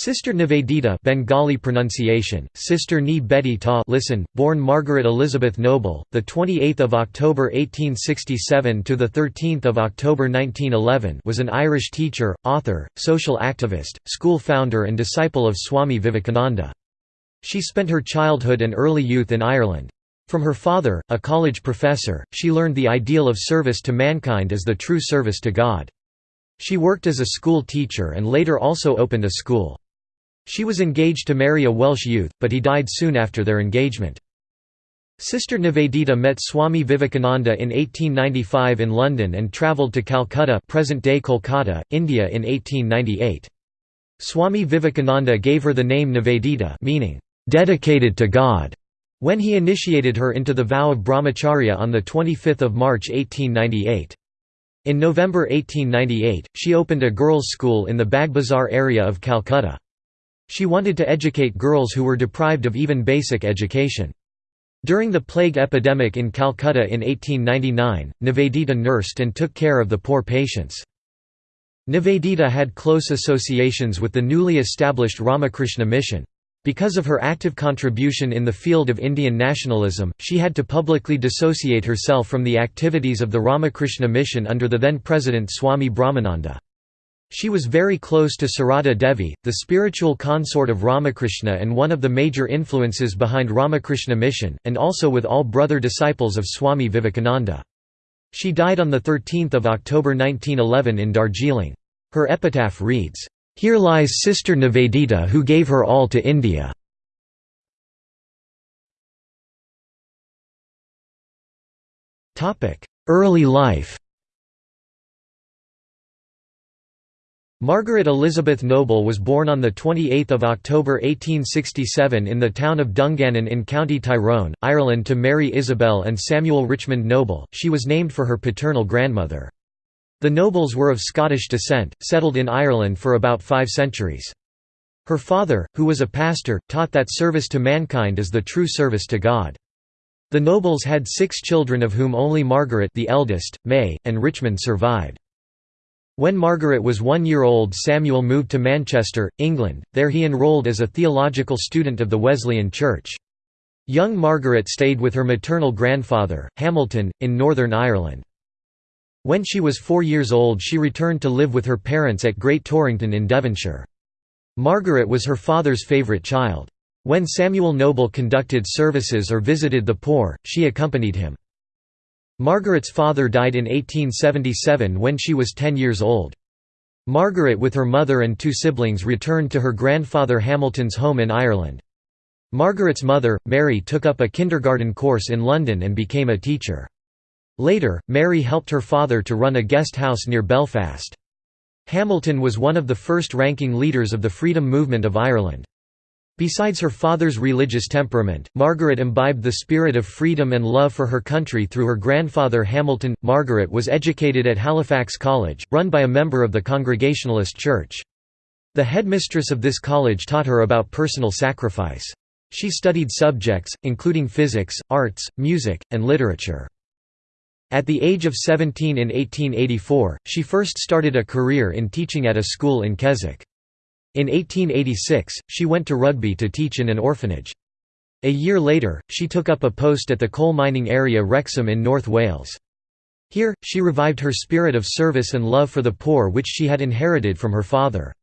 Sister Nivedita Bengali pronunciation, Sister Ni Betty Ta listen, born Margaret Elizabeth Noble, the 28th of October 1867 to the 13th of October 1911 was an Irish teacher, author, social activist, school founder and disciple of Swami Vivekananda. She spent her childhood and early youth in Ireland. From her father, a college professor, she learned the ideal of service to mankind as the true service to God. She worked as a school teacher and later also opened a school. She was engaged to marry a Welsh youth, but he died soon after their engagement. Sister Nivedita met Swami Vivekananda in 1895 in London and travelled to Calcutta present-day Kolkata, India in 1898. Swami Vivekananda gave her the name Nivedita meaning, "...dedicated to God", when he initiated her into the vow of brahmacharya on 25 March 1898. In November 1898, she opened a girls' school in the Bagbazar area of Calcutta. She wanted to educate girls who were deprived of even basic education. During the plague epidemic in Calcutta in 1899, Nivedita nursed and took care of the poor patients. Nivedita had close associations with the newly established Ramakrishna Mission. Because of her active contribution in the field of Indian nationalism, she had to publicly dissociate herself from the activities of the Ramakrishna Mission under the then President Swami Brahmananda. She was very close to Sarada Devi, the spiritual consort of Ramakrishna and one of the major influences behind Ramakrishna Mission, and also with all brother disciples of Swami Vivekananda. She died on 13 October 1911 in Darjeeling. Her epitaph reads, "'Here lies Sister Nivedita who gave her all to India'". Early life Margaret Elizabeth Noble was born on 28 October 1867 in the town of Dungannon in County Tyrone, Ireland to Mary Isabel and Samuel Richmond Noble, she was named for her paternal grandmother. The Nobles were of Scottish descent, settled in Ireland for about five centuries. Her father, who was a pastor, taught that service to mankind is the true service to God. The Nobles had six children of whom only Margaret the eldest, May, and Richmond survived. When Margaret was one year old Samuel moved to Manchester, England, there he enrolled as a theological student of the Wesleyan Church. Young Margaret stayed with her maternal grandfather, Hamilton, in Northern Ireland. When she was four years old she returned to live with her parents at Great Torrington in Devonshire. Margaret was her father's favourite child. When Samuel Noble conducted services or visited the poor, she accompanied him. Margaret's father died in 1877 when she was 10 years old. Margaret with her mother and two siblings returned to her grandfather Hamilton's home in Ireland. Margaret's mother, Mary took up a kindergarten course in London and became a teacher. Later, Mary helped her father to run a guest house near Belfast. Hamilton was one of the first-ranking leaders of the freedom movement of Ireland. Besides her father's religious temperament, Margaret imbibed the spirit of freedom and love for her country through her grandfather Hamilton. Margaret was educated at Halifax College, run by a member of the Congregationalist Church. The headmistress of this college taught her about personal sacrifice. She studied subjects, including physics, arts, music, and literature. At the age of 17 in 1884, she first started a career in teaching at a school in Keswick. In 1886, she went to Rugby to teach in an orphanage. A year later, she took up a post at the coal mining area Wrexham in North Wales. Here, she revived her spirit of service and love for the poor which she had inherited from her father.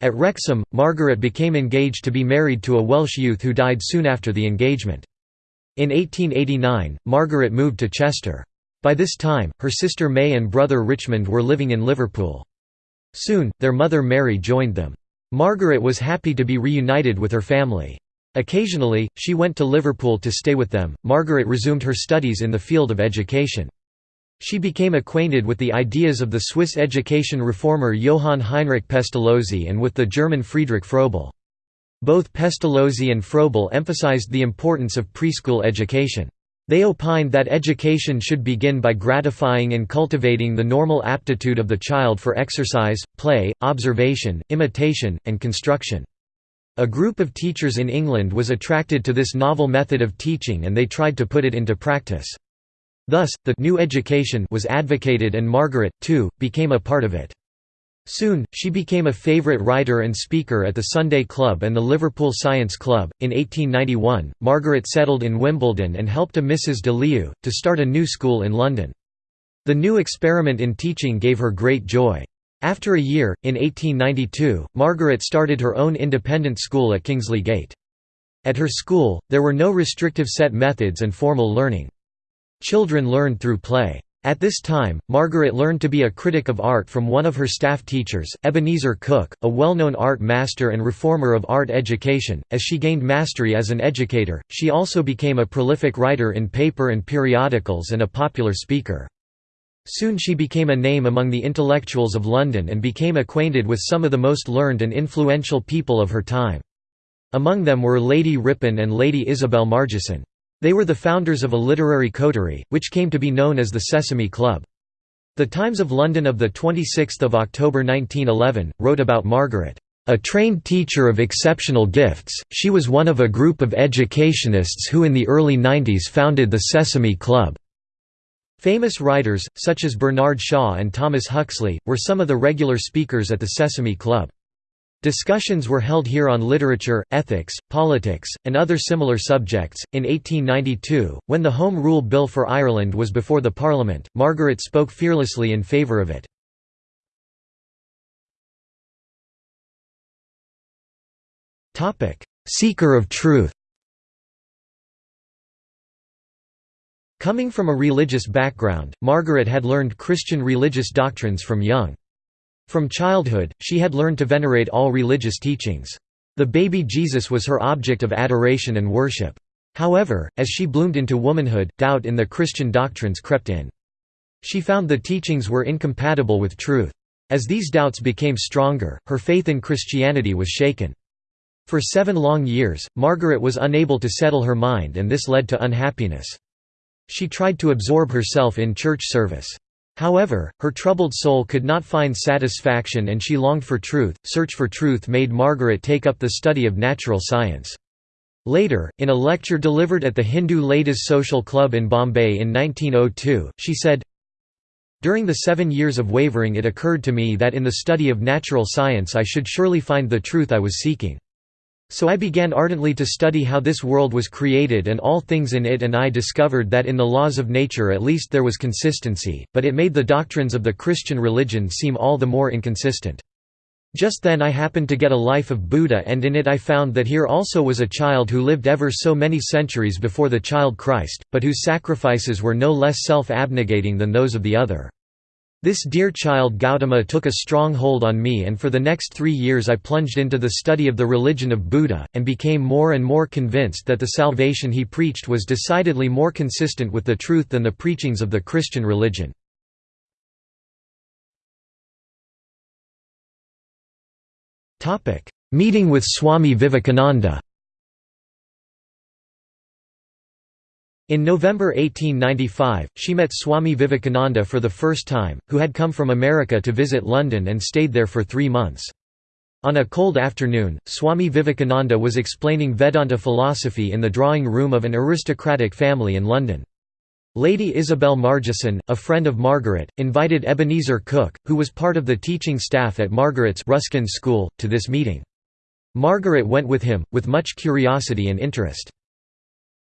At Wrexham, Margaret became engaged to be married to a Welsh youth who died soon after the engagement. In 1889, Margaret moved to Chester. By this time, her sister May and brother Richmond were living in Liverpool. Soon, their mother Mary joined them. Margaret was happy to be reunited with her family. Occasionally, she went to Liverpool to stay with them. Margaret resumed her studies in the field of education. She became acquainted with the ideas of the Swiss education reformer Johann Heinrich Pestalozzi and with the German Friedrich Froebel. Both Pestalozzi and Froebel emphasized the importance of preschool education. They opined that education should begin by gratifying and cultivating the normal aptitude of the child for exercise, play, observation, imitation, and construction. A group of teachers in England was attracted to this novel method of teaching and they tried to put it into practice. Thus, the «new education» was advocated and Margaret, too, became a part of it. Soon, she became a favourite writer and speaker at the Sunday Club and the Liverpool Science Club. In 1891, Margaret settled in Wimbledon and helped a Mrs. de Leeuw, to start a new school in London. The new experiment in teaching gave her great joy. After a year, in 1892, Margaret started her own independent school at Kingsley Gate. At her school, there were no restrictive set methods and formal learning. Children learned through play. At this time, Margaret learned to be a critic of art from one of her staff teachers, Ebenezer Cook, a well-known art master and reformer of art education. As she gained mastery as an educator, she also became a prolific writer in paper and periodicals and a popular speaker. Soon she became a name among the intellectuals of London and became acquainted with some of the most learned and influential people of her time. Among them were Lady Ripon and Lady Isabel Margesson. They were the founders of a literary coterie, which came to be known as the Sesame Club. The Times of London of 26 October 1911, wrote about Margaret, "...a trained teacher of exceptional gifts, she was one of a group of educationists who in the early 90s founded the Sesame Club." Famous writers, such as Bernard Shaw and Thomas Huxley, were some of the regular speakers at the Sesame Club. Discussions were held here on literature, ethics, politics, and other similar subjects. In 1892, when the Home Rule Bill for Ireland was before the Parliament, Margaret spoke fearlessly in favour of it. Seeker of truth Coming from a religious background, Margaret had learned Christian religious doctrines from young. From childhood, she had learned to venerate all religious teachings. The baby Jesus was her object of adoration and worship. However, as she bloomed into womanhood, doubt in the Christian doctrines crept in. She found the teachings were incompatible with truth. As these doubts became stronger, her faith in Christianity was shaken. For seven long years, Margaret was unable to settle her mind and this led to unhappiness. She tried to absorb herself in church service. However, her troubled soul could not find satisfaction and she longed for truth. Search for truth made Margaret take up the study of natural science. Later, in a lecture delivered at the Hindu Ladies Social Club in Bombay in 1902, she said, During the seven years of wavering it occurred to me that in the study of natural science I should surely find the truth I was seeking. So I began ardently to study how this world was created and all things in it and I discovered that in the laws of nature at least there was consistency, but it made the doctrines of the Christian religion seem all the more inconsistent. Just then I happened to get a life of Buddha and in it I found that here also was a child who lived ever so many centuries before the child Christ, but whose sacrifices were no less self-abnegating than those of the other. This dear child Gautama took a strong hold on me and for the next three years I plunged into the study of the religion of Buddha, and became more and more convinced that the salvation he preached was decidedly more consistent with the truth than the preachings of the Christian religion. Meeting with Swami Vivekananda In November 1895, she met Swami Vivekananda for the first time, who had come from America to visit London and stayed there for three months. On a cold afternoon, Swami Vivekananda was explaining Vedanta philosophy in the drawing room of an aristocratic family in London. Lady Isabel Margesson, a friend of Margaret, invited Ebenezer Cook, who was part of the teaching staff at Margaret's Ruskin School, to this meeting. Margaret went with him, with much curiosity and interest.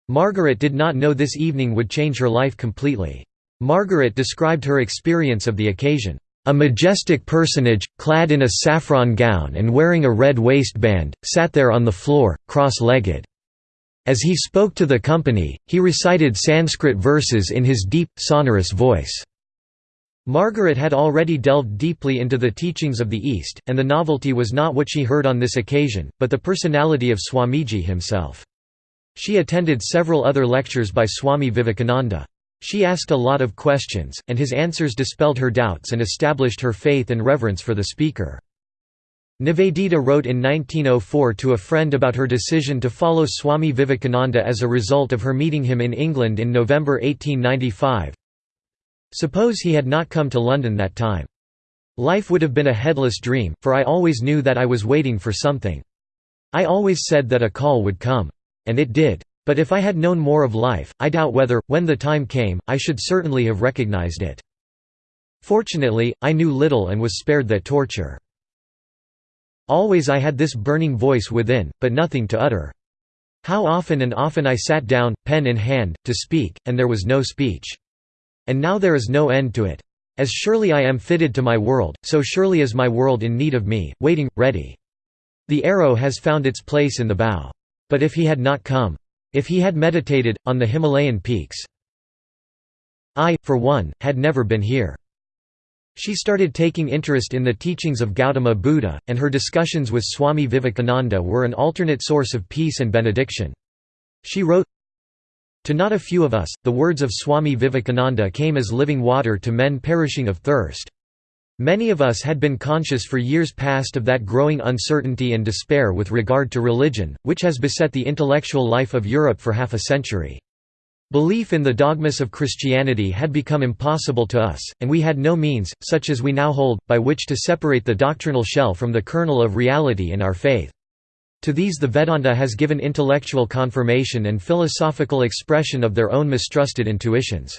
Margaret did not know this evening would change her life completely. Margaret described her experience of the occasion. A majestic personage, clad in a saffron gown and wearing a red waistband, sat there on the floor, cross-legged. As he spoke to the company, he recited Sanskrit verses in his deep, sonorous voice. Margaret had already delved deeply into the teachings of the East, and the novelty was not what she heard on this occasion, but the personality of Swamiji himself. She attended several other lectures by Swami Vivekananda. She asked a lot of questions, and his answers dispelled her doubts and established her faith and reverence for the speaker. Nivedita wrote in 1904 to a friend about her decision to follow Swami Vivekananda as a result of her meeting him in England in November 1895. Suppose he had not come to London that time. Life would have been a headless dream, for I always knew that I was waiting for something. I always said that a call would come. And it did. But if I had known more of life, I doubt whether, when the time came, I should certainly have recognized it. Fortunately, I knew little and was spared that torture. Always I had this burning voice within, but nothing to utter. How often and often I sat down, pen in hand, to speak, and there was no speech. And now there is no end to it. As surely I am fitted to my world, so surely is my world in need of me, waiting, ready. The arrow has found its place in the bow. But if he had not come, if he had meditated, on the Himalayan peaks, I, for one, had never been here. She started taking interest in the teachings of Gautama Buddha, and her discussions with Swami Vivekananda were an alternate source of peace and benediction. She wrote, To not a few of us, the words of Swami Vivekananda came as living water to men perishing of thirst. Many of us had been conscious for years past of that growing uncertainty and despair with regard to religion, which has beset the intellectual life of Europe for half a century. Belief in the dogmas of Christianity had become impossible to us, and we had no means, such as we now hold, by which to separate the doctrinal shell from the kernel of reality in our faith. To these the Vedanta has given intellectual confirmation and philosophical expression of their own mistrusted intuitions.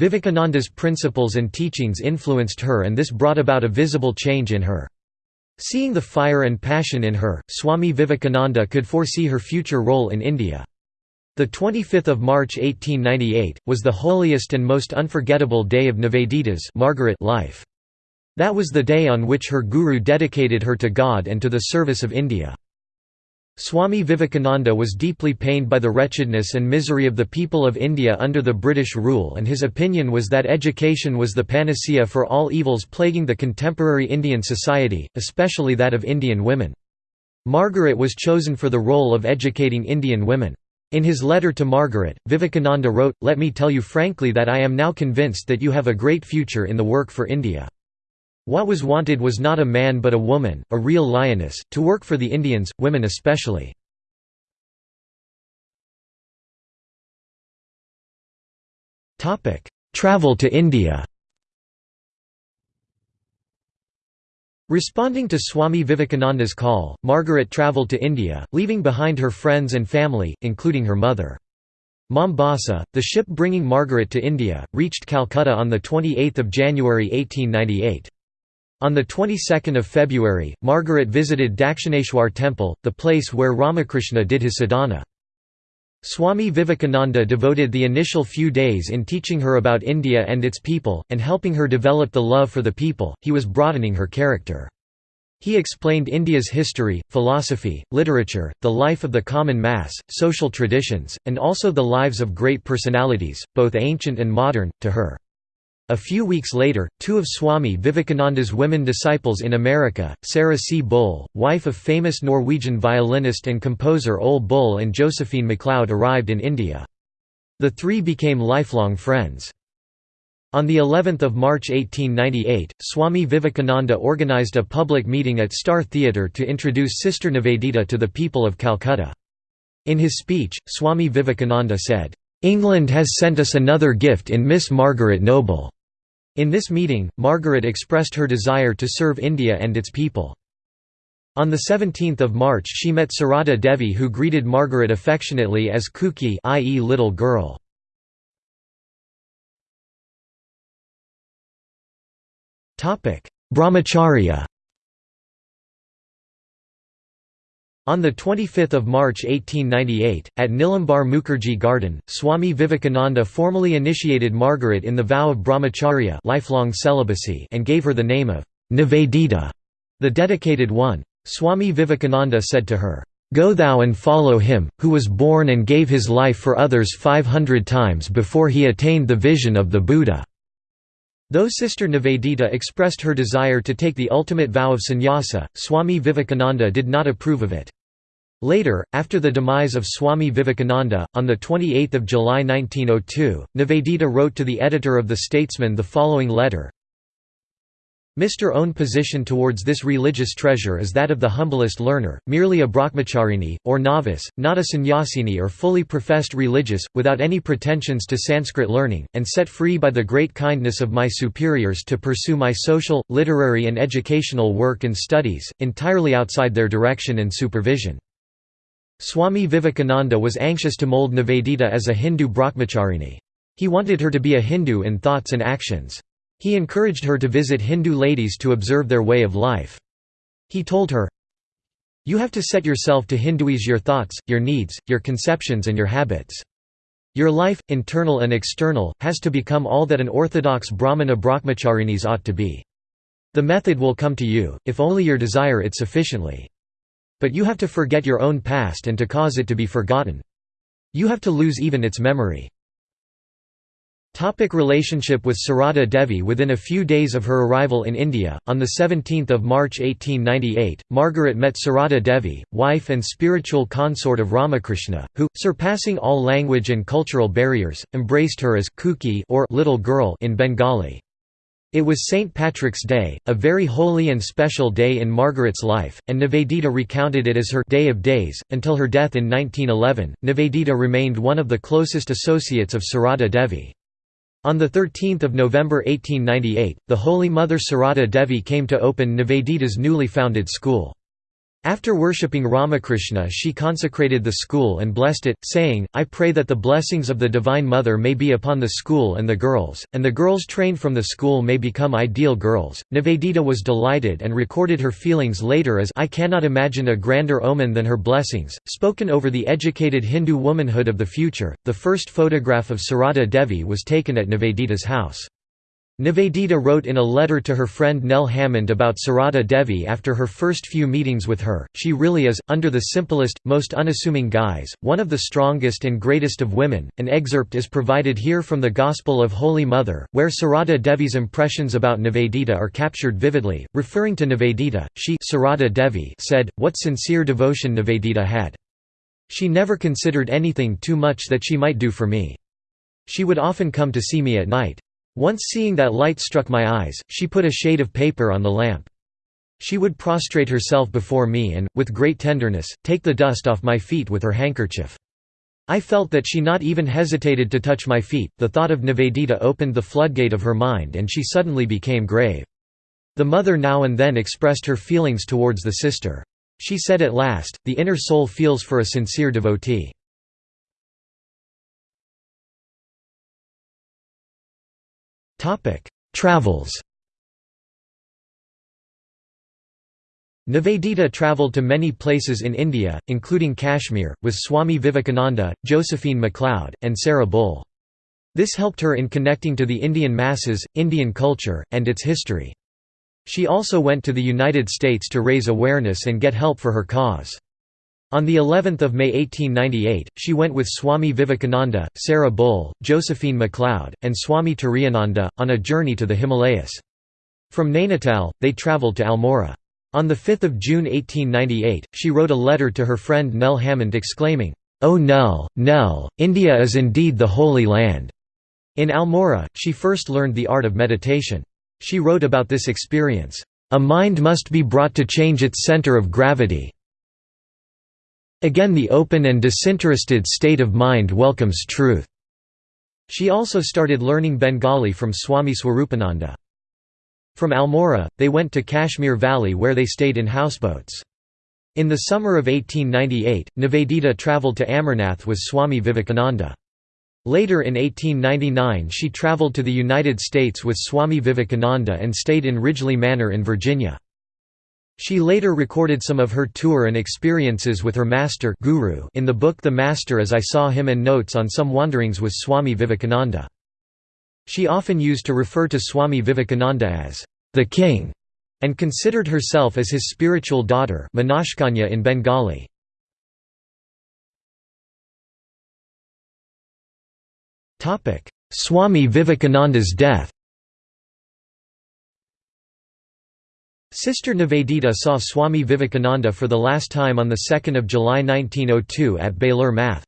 Vivekananda's principles and teachings influenced her and this brought about a visible change in her. Seeing the fire and passion in her, Swami Vivekananda could foresee her future role in India. The 25th of March 1898 was the holiest and most unforgettable day of Nivedita's Margaret life. That was the day on which her guru dedicated her to God and to the service of India. Swami Vivekananda was deeply pained by the wretchedness and misery of the people of India under the British rule and his opinion was that education was the panacea for all evils plaguing the contemporary Indian society, especially that of Indian women. Margaret was chosen for the role of educating Indian women. In his letter to Margaret, Vivekananda wrote, Let me tell you frankly that I am now convinced that you have a great future in the work for India. What was wanted was not a man but a woman, a real lioness, to work for the Indians, women especially. Travel to India Responding to Swami Vivekananda's call, Margaret travelled to India, leaving behind her friends and family, including her mother. Mombasa, the ship bringing Margaret to India, reached Calcutta on 28 January 1898. On the 22nd of February, Margaret visited Dakshineshwar temple, the place where Ramakrishna did his sadhana. Swami Vivekananda devoted the initial few days in teaching her about India and its people, and helping her develop the love for the people, he was broadening her character. He explained India's history, philosophy, literature, the life of the common mass, social traditions, and also the lives of great personalities, both ancient and modern, to her. A few weeks later, two of Swami Vivekananda's women disciples in America, Sarah C. Bull, wife of famous Norwegian violinist and composer Ole Bull and Josephine MacLeod arrived in India. The three became lifelong friends. On the 11th of March 1898, Swami Vivekananda organized a public meeting at Star Theatre to introduce Sister Nivedita to the people of Calcutta. In his speech, Swami Vivekananda said, "'England has sent us another gift in Miss Margaret Noble. In this meeting, Margaret expressed her desire to serve India and its people. On 17 March she met Sarada Devi who greeted Margaret affectionately as Kuki i.e. little girl. Brahmacharya On 25 March 1898, at Nilambar Mukherjee Garden, Swami Vivekananda formally initiated Margaret in the vow of brahmacharya lifelong celibacy and gave her the name of Nivedita, the dedicated one. Swami Vivekananda said to her, "'Go thou and follow him, who was born and gave his life for others 500 times before he attained the vision of the Buddha." Though Sister Nivedita expressed her desire to take the ultimate vow of sannyasa, Swami Vivekananda did not approve of it. Later, after the demise of Swami Vivekananda, on 28 July 1902, Nivedita wrote to the editor of The Statesman the following letter, Mr. own position towards this religious treasure is that of the humblest learner, merely a brahmacharini, or novice, not a sannyasini or fully professed religious, without any pretensions to Sanskrit learning, and set free by the great kindness of my superiors to pursue my social, literary and educational work and studies, entirely outside their direction and supervision. Swami Vivekananda was anxious to mold Nivedita as a Hindu brahmacharini. He wanted her to be a Hindu in thoughts and actions. He encouraged her to visit Hindu ladies to observe their way of life. He told her, You have to set yourself to Hinduize your thoughts, your needs, your conceptions and your habits. Your life, internal and external, has to become all that an orthodox Brahmana brahmacharinis ought to be. The method will come to you, if only you desire it sufficiently. But you have to forget your own past and to cause it to be forgotten. You have to lose even its memory. Topic relationship with Sarada Devi Within a few days of her arrival in India, on 17 March 1898, Margaret met Sarada Devi, wife and spiritual consort of Ramakrishna, who, surpassing all language and cultural barriers, embraced her as Kuki or little girl in Bengali. It was St. Patrick's Day, a very holy and special day in Margaret's life, and Nivedita recounted it as her «day of days». Until her death in 1911, Nivedita remained one of the closest associates of Sarada Devi. On 13 November 1898, the Holy Mother Sarada Devi came to open Nivedita's newly founded school. After worshipping Ramakrishna she consecrated the school and blessed it, saying, I pray that the blessings of the Divine Mother may be upon the school and the girls, and the girls trained from the school may become ideal girls. Nivedita was delighted and recorded her feelings later as I cannot imagine a grander omen than her blessings, spoken over the educated Hindu womanhood of the future. The first photograph of Sarada Devi was taken at Nivedita's house. Nivedita wrote in a letter to her friend Nell Hammond about Sarada Devi after her first few meetings with her, she really is, under the simplest, most unassuming guise, one of the strongest and greatest of women. An excerpt is provided here from the Gospel of Holy Mother, where Sarada Devi's impressions about Nivedita are captured vividly. Referring to Nivedita, she Sarada Devi said, What sincere devotion Nivedita had. She never considered anything too much that she might do for me. She would often come to see me at night. Once seeing that light struck my eyes, she put a shade of paper on the lamp. She would prostrate herself before me and, with great tenderness, take the dust off my feet with her handkerchief. I felt that she not even hesitated to touch my feet. The thought of Nivedita opened the floodgate of her mind and she suddenly became grave. The mother now and then expressed her feelings towards the sister. She said at last, the inner soul feels for a sincere devotee. Topic: Travels. Nivedita travelled to many places in India, including Kashmir, with Swami Vivekananda, Josephine MacLeod, and Sarah Bull. This helped her in connecting to the Indian masses, Indian culture, and its history. She also went to the United States to raise awareness and get help for her cause. On the 11th of May 1898, she went with Swami Vivekananda, Sarah Bull, Josephine MacLeod, and Swami Turiyananda, on a journey to the Himalayas. From Nainital, they travelled to Almora. On 5 June 1898, she wrote a letter to her friend Nell Hammond exclaiming, "'O Nell, Nell, India is indeed the Holy Land!' In Almora, she first learned the art of meditation. She wrote about this experience, "'A mind must be brought to change its center of gravity, Again the open and disinterested state of mind welcomes truth. She also started learning Bengali from Swami Swarupananda. From Almora, they went to Kashmir Valley where they stayed in houseboats. In the summer of 1898, Nivedita travelled to Amarnath with Swami Vivekananda. Later in 1899 she travelled to the United States with Swami Vivekananda and stayed in Ridgely Manor in Virginia. She later recorded some of her tour and experiences with her master guru in the book The Master as I Saw Him and notes on some wanderings with Swami Vivekananda. She often used to refer to Swami Vivekananda as the king and considered herself as his spiritual daughter Manashkanya in Bengali. Swami Vivekananda's death Sister Nivedita saw Swami Vivekananda for the last time on 2 July 1902 at Belur Math.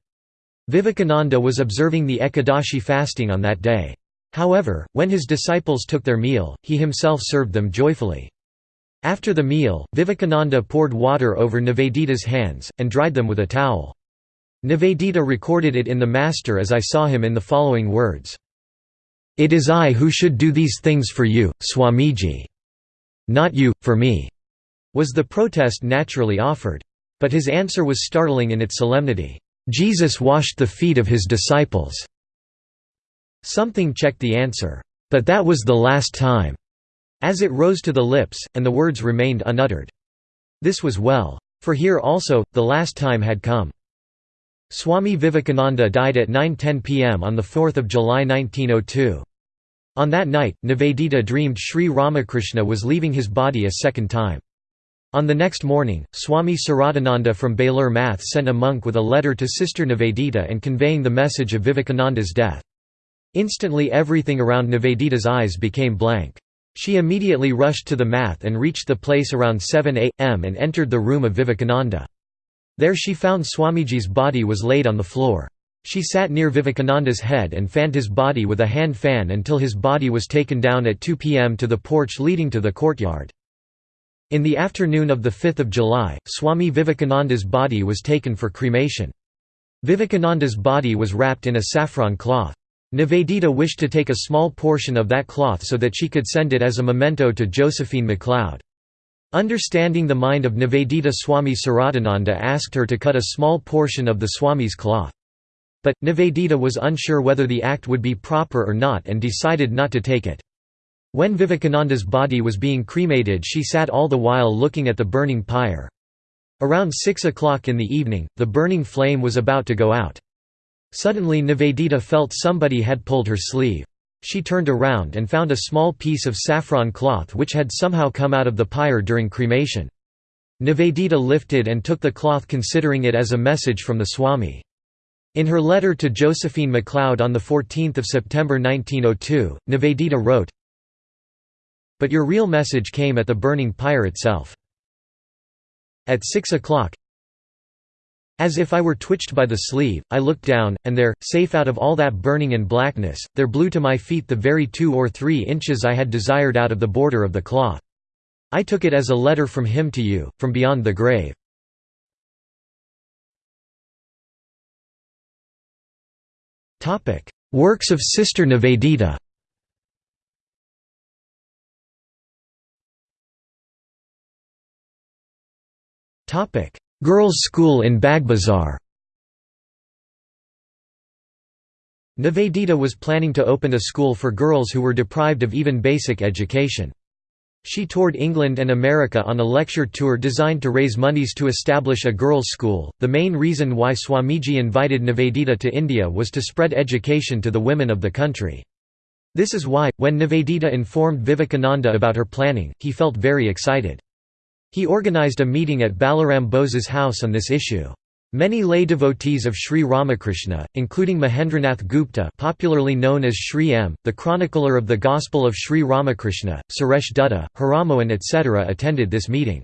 Vivekananda was observing the Ekadashi fasting on that day. However, when his disciples took their meal, he himself served them joyfully. After the meal, Vivekananda poured water over Nivedita's hands, and dried them with a towel. Nivedita recorded it in the Master as I saw him in the following words. It is I who should do these things for you, Swamiji. Not you, for me, was the protest naturally offered. But his answer was startling in its solemnity. Jesus washed the feet of his disciples. Something checked the answer. "'But that was the last time' as it rose to the lips, and the words remained unuttered. This was well. For here also, the last time had come. Swami Vivekananda died at 9.10 pm on 4 July 1902. On that night, Nivedita dreamed Sri Ramakrishna was leaving his body a second time. On the next morning, Swami Saradananda from Belur Math sent a monk with a letter to Sister Nivedita and conveying the message of Vivekananda's death. Instantly everything around Nivedita's eyes became blank. She immediately rushed to the math and reached the place around 7 am and entered the room of Vivekananda. There she found Swamiji's body was laid on the floor. She sat near Vivekananda's head and fanned his body with a hand fan until his body was taken down at 2 pm to the porch leading to the courtyard. In the afternoon of 5 July, Swami Vivekananda's body was taken for cremation. Vivekananda's body was wrapped in a saffron cloth. Nivedita wished to take a small portion of that cloth so that she could send it as a memento to Josephine MacLeod. Understanding the mind of Nivedita Swami Saradananda asked her to cut a small portion of the Swami's cloth. But, Nivedita was unsure whether the act would be proper or not and decided not to take it. When Vivekananda's body was being cremated she sat all the while looking at the burning pyre. Around 6 o'clock in the evening, the burning flame was about to go out. Suddenly Nivedita felt somebody had pulled her sleeve. She turned around and found a small piece of saffron cloth which had somehow come out of the pyre during cremation. Nivedita lifted and took the cloth considering it as a message from the Swami. In her letter to Josephine MacLeod on 14 September 1902, Nivedita wrote, But your real message came at the burning pyre itself. At six o'clock, as if I were twitched by the sleeve, I looked down, and there, safe out of all that burning and blackness, there blew to my feet the very two or three inches I had desired out of the border of the cloth. I took it as a letter from him to you, from beyond the grave. Topic: Works of Sister Nivedita. Topic: Girls' School in Bagbazar. Nivedita was planning to open a school for girls who were deprived of even basic education. She toured England and America on a lecture tour designed to raise monies to establish a girls' school. The main reason why Swamiji invited Nivedita to India was to spread education to the women of the country. This is why, when Nivedita informed Vivekananda about her planning, he felt very excited. He organized a meeting at Balaram Bose's house on this issue. Many lay devotees of Sri Ramakrishna, including Mahendranath Gupta popularly known as Sri M., the chronicler of the Gospel of Sri Ramakrishna, Suresh Dutta, Haramohan etc. attended this meeting.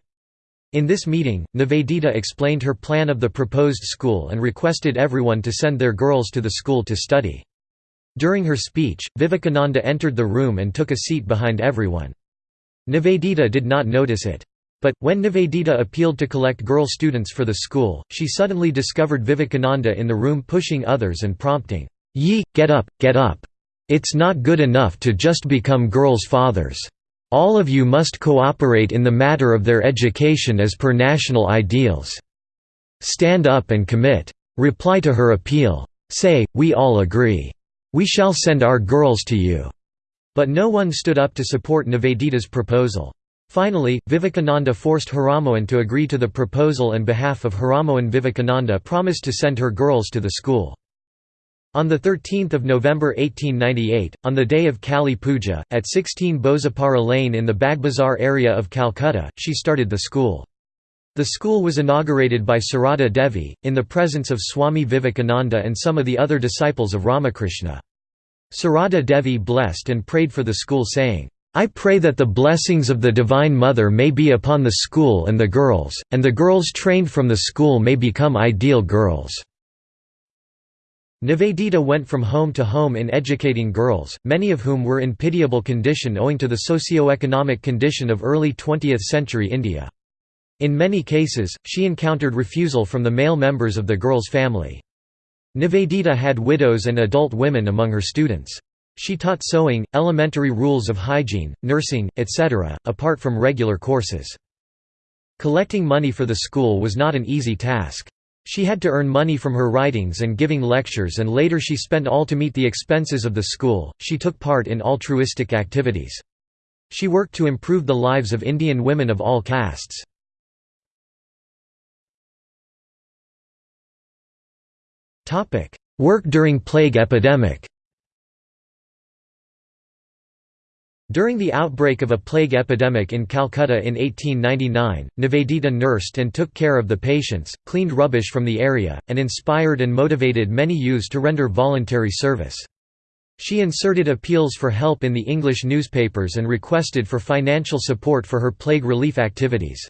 In this meeting, Nivedita explained her plan of the proposed school and requested everyone to send their girls to the school to study. During her speech, Vivekananda entered the room and took a seat behind everyone. Nivedita did not notice it. But, when Nivedita appealed to collect girl students for the school, she suddenly discovered Vivekananda in the room pushing others and prompting, "'Ye, get up, get up! It's not good enough to just become girls' fathers. All of you must cooperate in the matter of their education as per national ideals. Stand up and commit. Reply to her appeal. Say, we all agree. We shall send our girls to you." But no one stood up to support Nivedita's proposal. Finally, Vivekananda forced Haramohan to agree to the proposal and behalf of Haramohan Vivekananda promised to send her girls to the school. On 13 November 1898, on the day of Kali Puja, at 16 Bosepara Lane in the Bagbazar area of Calcutta, she started the school. The school was inaugurated by Sarada Devi, in the presence of Swami Vivekananda and some of the other disciples of Ramakrishna. Sarada Devi blessed and prayed for the school saying, I pray that the blessings of the Divine Mother may be upon the school and the girls, and the girls trained from the school may become ideal girls." Nivedita went from home to home in educating girls, many of whom were in pitiable condition owing to the socio-economic condition of early 20th century India. In many cases, she encountered refusal from the male members of the girl's family. Nivedita had widows and adult women among her students. She taught sewing, elementary rules of hygiene, nursing, etc., apart from regular courses. Collecting money for the school was not an easy task. She had to earn money from her writings and giving lectures and later she spent all to meet the expenses of the school. She took part in altruistic activities. She worked to improve the lives of Indian women of all castes. Work during plague epidemic During the outbreak of a plague epidemic in Calcutta in 1899, Nivedita nursed and took care of the patients, cleaned rubbish from the area, and inspired and motivated many youths to render voluntary service. She inserted appeals for help in the English newspapers and requested for financial support for her plague relief activities.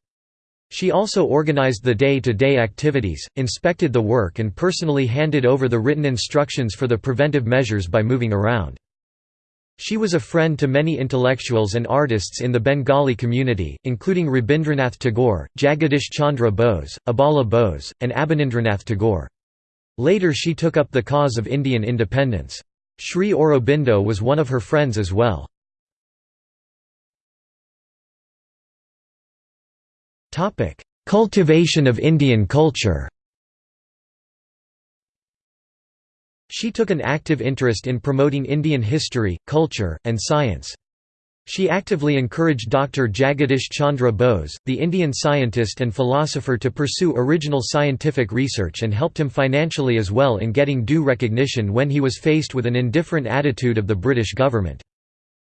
She also organized the day-to-day -day activities, inspected the work and personally handed over the written instructions for the preventive measures by moving around. She was a friend to many intellectuals and artists in the Bengali community, including Rabindranath Tagore, Jagadish Chandra Bose, Abala Bose, and Abanindranath Tagore. Later she took up the cause of Indian independence. Sri Aurobindo was one of her friends as well. Cultivation of Indian culture She took an active interest in promoting Indian history, culture, and science. She actively encouraged Dr. Jagadish Chandra Bose, the Indian scientist and philosopher to pursue original scientific research and helped him financially as well in getting due recognition when he was faced with an indifferent attitude of the British government.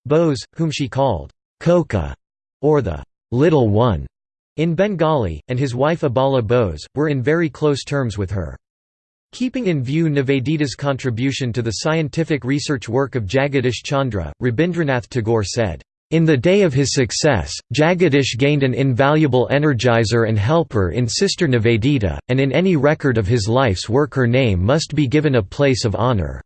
Bose, whom she called, Koka, or the little one, in Bengali, and his wife Abala Bose, were in very close terms with her. Keeping in view Nivedita's contribution to the scientific research work of Jagadish Chandra, Rabindranath Tagore said, in the day of his success, Jagadish gained an invaluable energizer and helper in Sister Nivedita, and in any record of his life's work her name must be given a place of honor.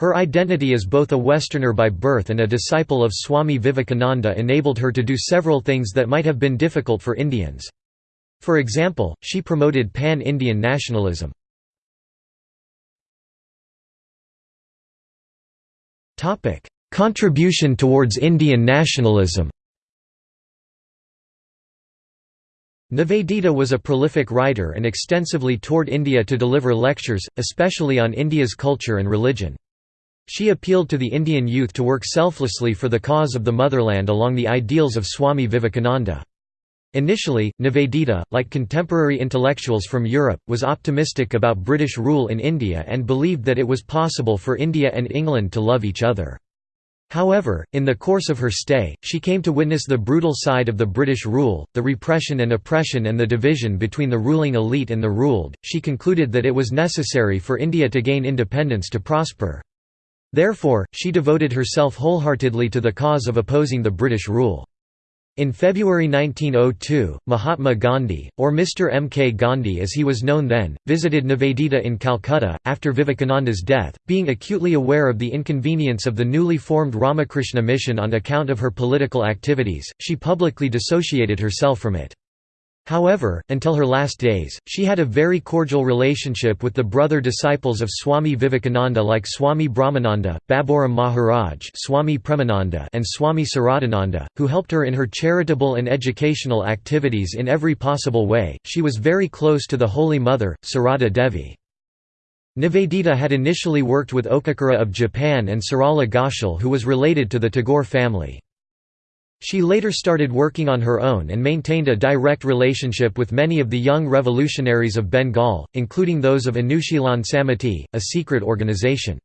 Her identity as both a Westerner by birth and a disciple of Swami Vivekananda enabled her to do several things that might have been difficult for Indians. For example, she promoted pan-Indian nationalism. Contribution towards Indian nationalism Nivedita was a prolific writer and extensively toured India to deliver lectures, especially on India's culture and religion. She appealed to the Indian youth to work selflessly for the cause of the motherland along the ideals of Swami Vivekananda. Initially, Nivedita, like contemporary intellectuals from Europe, was optimistic about British rule in India and believed that it was possible for India and England to love each other. However, in the course of her stay, she came to witness the brutal side of the British rule, the repression and oppression and the division between the ruling elite and the ruled. She concluded that it was necessary for India to gain independence to prosper. Therefore, she devoted herself wholeheartedly to the cause of opposing the British rule. In February 1902, Mahatma Gandhi, or Mr. M. K. Gandhi as he was known then, visited Nivedita in Calcutta, after Vivekananda's death, being acutely aware of the inconvenience of the newly formed Ramakrishna mission on account of her political activities, she publicly dissociated herself from it. However, until her last days, she had a very cordial relationship with the brother disciples of Swami Vivekananda like Swami Brahmananda, Baburam Maharaj Swami Premananda and Swami Saradananda, who helped her in her charitable and educational activities in every possible way. She was very close to the Holy Mother, Sarada Devi. Nivedita had initially worked with Okakura of Japan and Sarala Ghoshal who was related to the Tagore family. She later started working on her own and maintained a direct relationship with many of the young revolutionaries of Bengal, including those of Anushilan Samiti, a secret organization.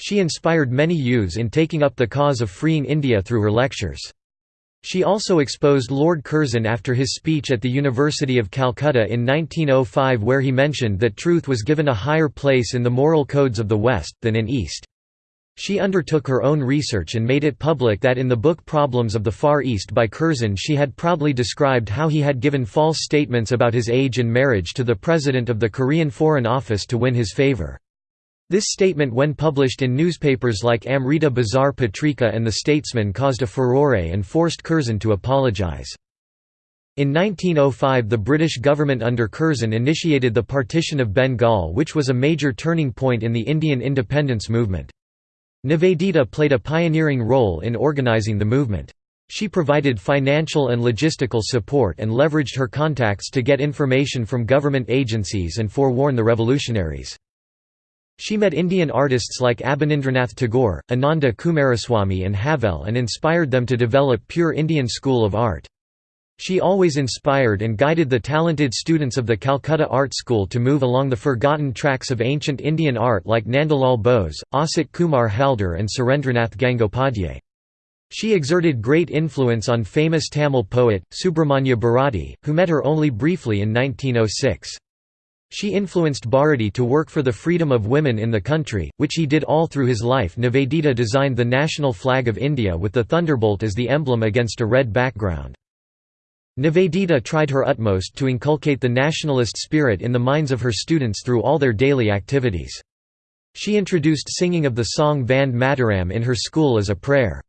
She inspired many youths in taking up the cause of freeing India through her lectures. She also exposed Lord Curzon after his speech at the University of Calcutta in 1905 where he mentioned that truth was given a higher place in the moral codes of the West, than in East. She undertook her own research and made it public that in the book Problems of the Far East by Curzon she had proudly described how he had given false statements about his age and marriage to the president of the Korean Foreign Office to win his favor. This statement when published in newspapers like Amrita Bazar Patrika and The Statesman caused a furore and forced Curzon to apologize. In 1905 the British government under Curzon initiated the partition of Bengal which was a major turning point in the Indian independence movement. Nivedita played a pioneering role in organizing the movement. She provided financial and logistical support and leveraged her contacts to get information from government agencies and forewarn the revolutionaries. She met Indian artists like Abanindranath Tagore, Ananda Coomaraswamy and Havell and inspired them to develop pure Indian school of art. She always inspired and guided the talented students of the Calcutta Art School to move along the forgotten tracks of ancient Indian art like Nandalal Bose, Asit Kumar Halder and Surendranath Gangopadhyay. She exerted great influence on famous Tamil poet, Subramanya Bharati, who met her only briefly in 1906. She influenced Bharati to work for the freedom of women in the country, which he did all through his life. Nivedita designed the national flag of India with the thunderbolt as the emblem against a red background. Nivedita tried her utmost to inculcate the nationalist spirit in the minds of her students through all their daily activities. She introduced singing of the song Vande Mataram in her school as a prayer.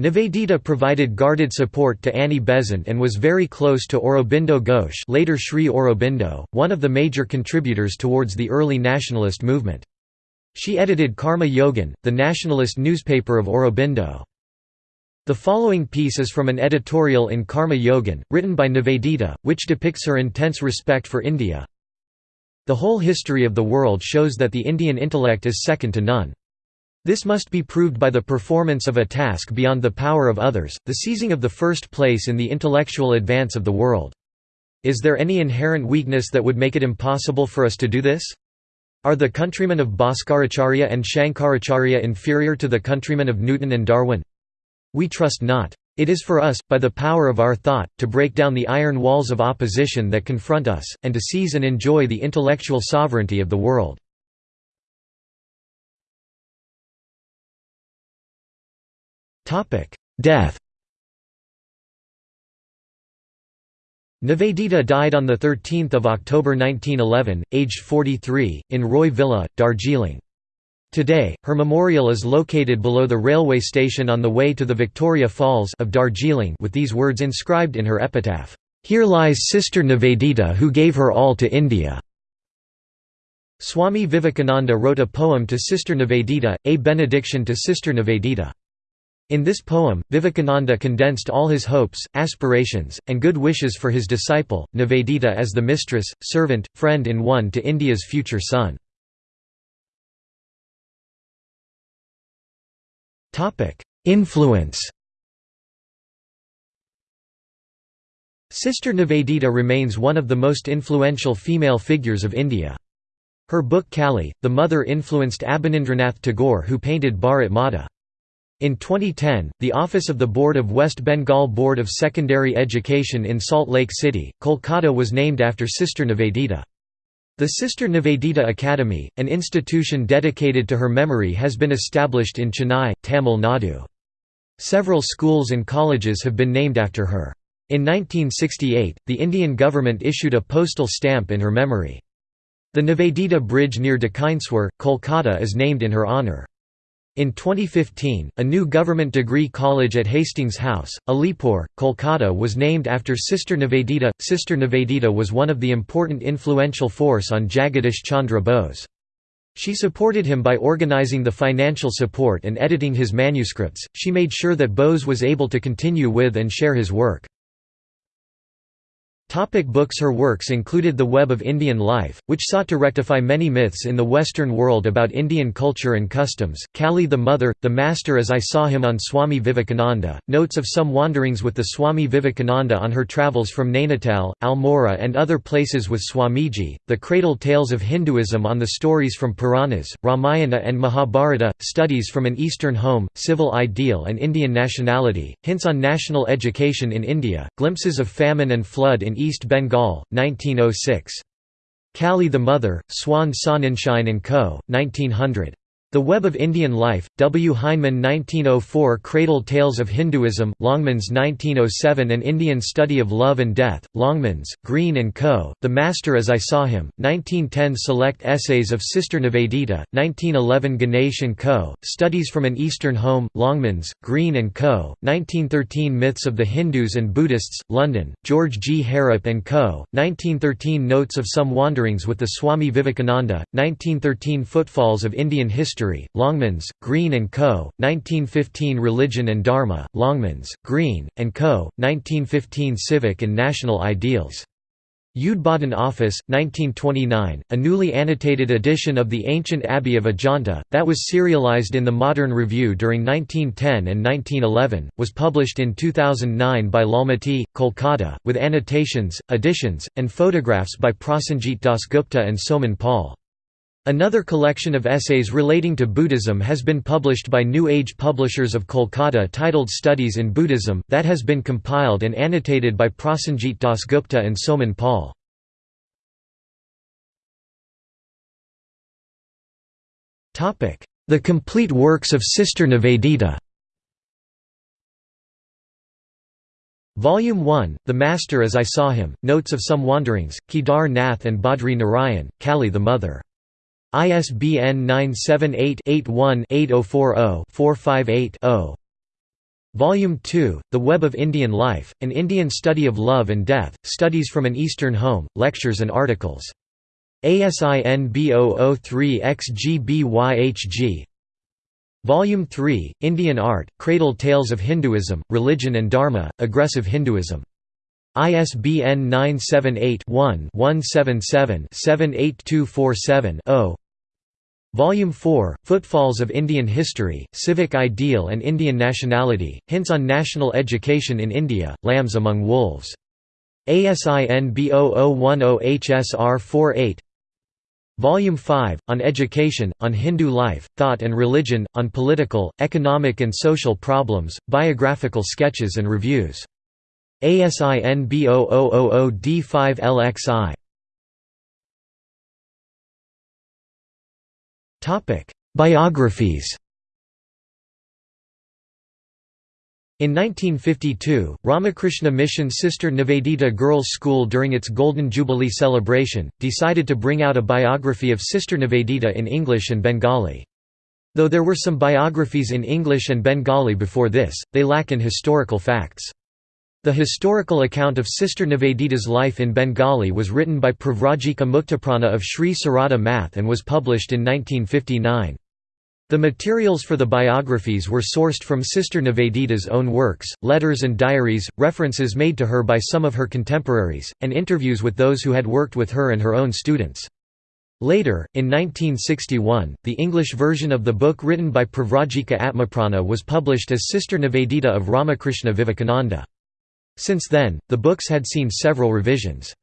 Nivedita provided guarded support to Annie Besant and was very close to Aurobindo Ghosh later Sri Aurobindo, one of the major contributors towards the early nationalist movement. She edited Karma Yogin, the nationalist newspaper of Aurobindo. The following piece is from an editorial in Karma Yogin, written by Nivedita, which depicts her intense respect for India. The whole history of the world shows that the Indian intellect is second to none. This must be proved by the performance of a task beyond the power of others, the seizing of the first place in the intellectual advance of the world. Is there any inherent weakness that would make it impossible for us to do this? Are the countrymen of Bhaskaracharya and Shankaracharya inferior to the countrymen of Newton and Darwin? We trust not. It is for us, by the power of our thought, to break down the iron walls of opposition that confront us, and to seize and enjoy the intellectual sovereignty of the world. Death Nivedita died on 13 October 1911, aged 43, in Roy Villa, Darjeeling. Today, her memorial is located below the railway station on the way to the Victoria Falls of Darjeeling with these words inscribed in her epitaph, "'Here lies Sister Nivedita who gave her all to India'". Swami Vivekananda wrote a poem to Sister Nivedita, a benediction to Sister Nivedita. In this poem, Vivekananda condensed all his hopes, aspirations, and good wishes for his disciple, Nivedita as the mistress, servant, friend in one to India's future son. Influence Sister Nivedita remains one of the most influential female figures of India. Her book Kali, the Mother influenced Abanindranath Tagore who painted Bharat Mata. In 2010, the Office of the Board of West Bengal Board of Secondary Education in Salt Lake City, Kolkata was named after Sister Nivedita. The Sister Nivedita Academy, an institution dedicated to her memory has been established in Chennai, Tamil Nadu. Several schools and colleges have been named after her. In 1968, the Indian government issued a postal stamp in her memory. The Nivedita Bridge near Dakshineswar, Kolkata is named in her honour. In 2015, a new government degree college at Hastings House, Alipur, Kolkata was named after Sister Nivedita. Sister Nivedita was one of the important influential force on Jagadish Chandra Bose. She supported him by organizing the financial support and editing his manuscripts. She made sure that Bose was able to continue with and share his work. Topic books Her works included The Web of Indian Life, which sought to rectify many myths in the Western world about Indian culture and customs, Kali the Mother, The Master as I Saw Him on Swami Vivekananda, Notes of Some Wanderings with the Swami Vivekananda on her travels from Nainital, Almora and other places with Swamiji, The Cradle Tales of Hinduism on the stories from Puranas, Ramayana and Mahabharata, Studies from an Eastern Home, Civic Ideal and Indian Nationality, Hints on National Education in India, Glimpses of Famine and Flood in East Bengal, 1906. Kali the Mother, Swan Sonnenschein & Co., 1900. The Web of Indian Life, W. Heinemann 1904 Cradle Tales of Hinduism, Longmans 1907 An Indian Study of Love and Death, Longmans, Green & Co., The Master as I Saw Him, 1910 Select Essays of Sister Nivedita, 1911 Ganesh & Co., Studies from an Eastern Home, Longmans, Green & Co., 1913 Myths of the Hindus and Buddhists, London, George G. Harrap & Co., 1913 Notes of Some Wanderings with the Swami Vivekananda, 1913 Footfalls of Indian History History, Longmans, Green & Co., 1915 Religion and Dharma, Longmans, Green, & Co., 1915 Civic and National Ideals. Udbodhan Office, 1929, a newly annotated edition of the ancient Abbey of Ajanta, that was serialized in the Modern Review during 1910 and 1911, was published in 2009 by Lalmati, Kolkata, with annotations, additions, and photographs by Prasenjit Dasgupta and Soman Paul. Another collection of essays relating to Buddhism has been published by New Age Publishers of Kolkata titled Studies in Buddhism, that has been compiled and annotated by Prasenjit Dasgupta and Soman Paul. The complete works of Sister Nivedita Volume 1, The Master as I Saw Him, Notes of Some Wanderings, Kedar Nath and Badri Narayan, Kali the Mother ISBN 978-81-8040-458-0. Volume 2, The Web of Indian Life, An Indian Study of Love and Death, Studies from an Eastern Home, Lectures and Articles. ASIN B003XGBYHG Volume 3, Indian Art, Cradle Tales of Hinduism, Religion and Dharma, Aggressive Hinduism. ISBN 978-1-177-78247-0 Volume 4, Footfalls of Indian History, Civic Ideal and Indian Nationality, Hints on National Education in India, Lambs Among Wolves. ASIN B0010HSR48 Volume 5, On Education, on Hindu Life, Thought and Religion, on Political, Economic and Social Problems, Biographical Sketches and Reviews ASIN B0000D5LXI Biographies In 1952, Ramakrishna Mission Sister Nivedita Girls' School during its Golden Jubilee celebration, decided to bring out a biography of Sister Nivedita in English and Bengali. Though there were some biographies in English and Bengali before this, they lack in historical facts. The historical account of Sister Nivedita's life in Bengali was written by Pravrajika Muktaprana of Sri Sarada Math and was published in 1959. The materials for the biographies were sourced from Sister Nivedita's own works, letters and diaries, references made to her by some of her contemporaries, and interviews with those who had worked with her and her own students. Later, in 1961, the English version of the book written by Pravrajika Atmaprana was published as Sister Nivedita of Ramakrishna Vivekananda. Since then, the books had seen several revisions.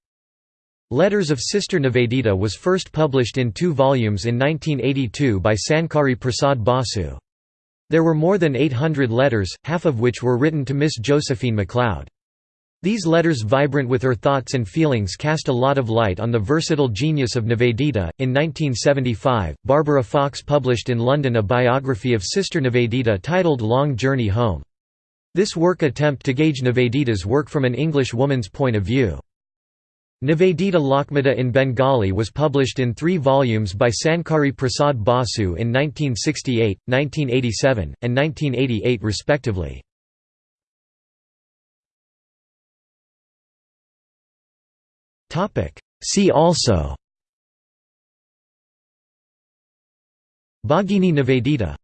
Letters of Sister Nivedita was first published in two volumes in 1982 by Sankari Prasad Basu. There were more than 800 letters, half of which were written to Miss Josephine MacLeod. These letters vibrant with her thoughts and feelings cast a lot of light on the versatile genius of Nivedita. In 1975, Barbara Fox published in London a biography of Sister Nivedita titled Long Journey Home. This work attempt to gauge Nivedita's work from an English woman's point of view. Nivedita Lokmata in Bengali was published in three volumes by Sankari Prasad Basu in 1968, 1987, and 1988 respectively. See also Bhagini Nivedita